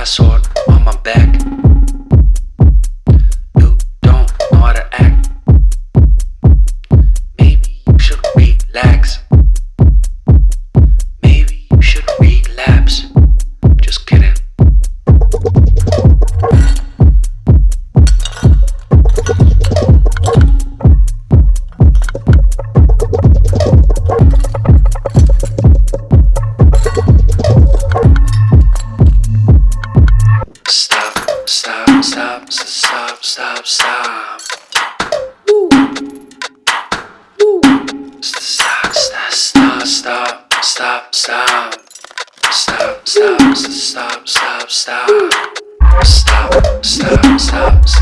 razón. stop, stop, stop, stop. Stop, stop, stop, stop, stop. Stop, stop, stop, stop, stop. Stop, stop, stop, stop.